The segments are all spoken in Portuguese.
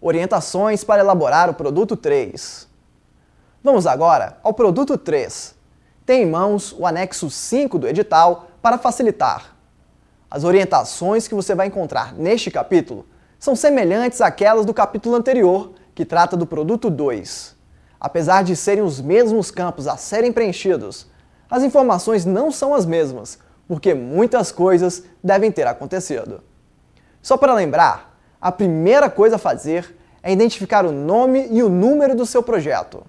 Orientações para elaborar o produto 3. Vamos agora ao produto 3. Tem em mãos o anexo 5 do edital para facilitar. As orientações que você vai encontrar neste capítulo são semelhantes àquelas do capítulo anterior, que trata do produto 2. Apesar de serem os mesmos campos a serem preenchidos, as informações não são as mesmas, porque muitas coisas devem ter acontecido. Só para lembrar, a primeira coisa a fazer é identificar o nome e o número do seu projeto.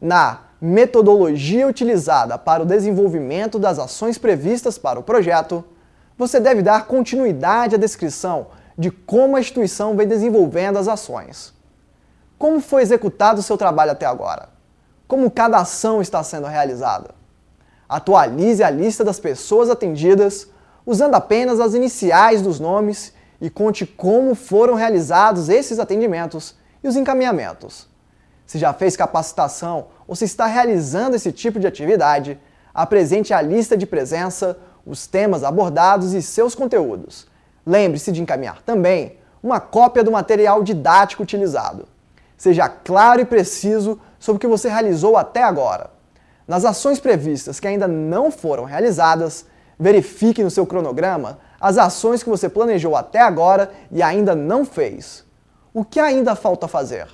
Na metodologia utilizada para o desenvolvimento das ações previstas para o projeto, você deve dar continuidade à descrição de como a instituição vem desenvolvendo as ações. Como foi executado o seu trabalho até agora? Como cada ação está sendo realizada? Atualize a lista das pessoas atendidas usando apenas as iniciais dos nomes e conte como foram realizados esses atendimentos e os encaminhamentos. Se já fez capacitação ou se está realizando esse tipo de atividade, apresente a lista de presença, os temas abordados e seus conteúdos. Lembre-se de encaminhar também uma cópia do material didático utilizado. Seja claro e preciso sobre o que você realizou até agora. Nas ações previstas que ainda não foram realizadas, verifique no seu cronograma as ações que você planejou até agora e ainda não fez. O que ainda falta fazer?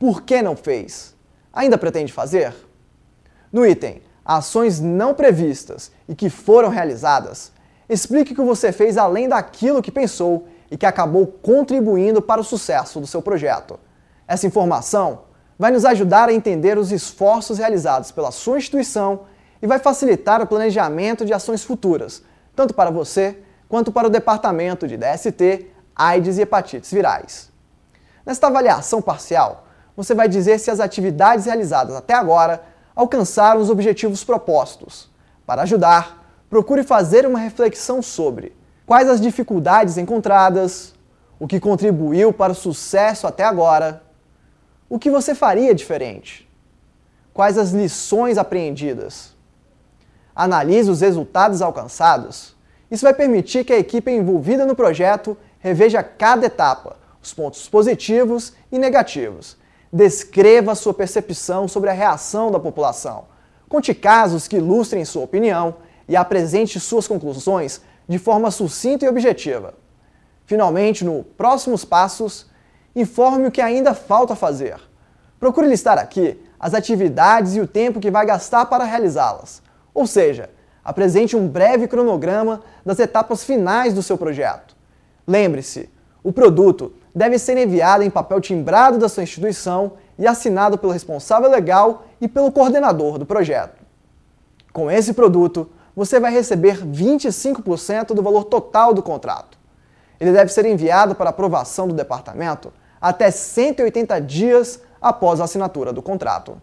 Por que não fez? Ainda pretende fazer? No item Ações não previstas e que foram realizadas, explique o que você fez além daquilo que pensou e que acabou contribuindo para o sucesso do seu projeto. Essa informação vai nos ajudar a entender os esforços realizados pela sua instituição e vai facilitar o planejamento de ações futuras, tanto para você quanto para o departamento de DST, AIDS e hepatites virais. Nesta avaliação parcial, você vai dizer se as atividades realizadas até agora alcançaram os objetivos propostos. Para ajudar, procure fazer uma reflexão sobre quais as dificuldades encontradas, o que contribuiu para o sucesso até agora, o que você faria diferente, quais as lições apreendidas. Analise os resultados alcançados. Isso vai permitir que a equipe envolvida no projeto reveja cada etapa, os pontos positivos e negativos. Descreva sua percepção sobre a reação da população. Conte casos que ilustrem sua opinião e apresente suas conclusões de forma sucinta e objetiva. Finalmente, no Próximos Passos, informe o que ainda falta fazer. Procure listar aqui as atividades e o tempo que vai gastar para realizá-las. Ou seja, apresente um breve cronograma das etapas finais do seu projeto. Lembre-se, o produto deve ser enviado em papel timbrado da sua instituição e assinado pelo responsável legal e pelo coordenador do projeto. Com esse produto, você vai receber 25% do valor total do contrato. Ele deve ser enviado para aprovação do departamento até 180 dias após a assinatura do contrato.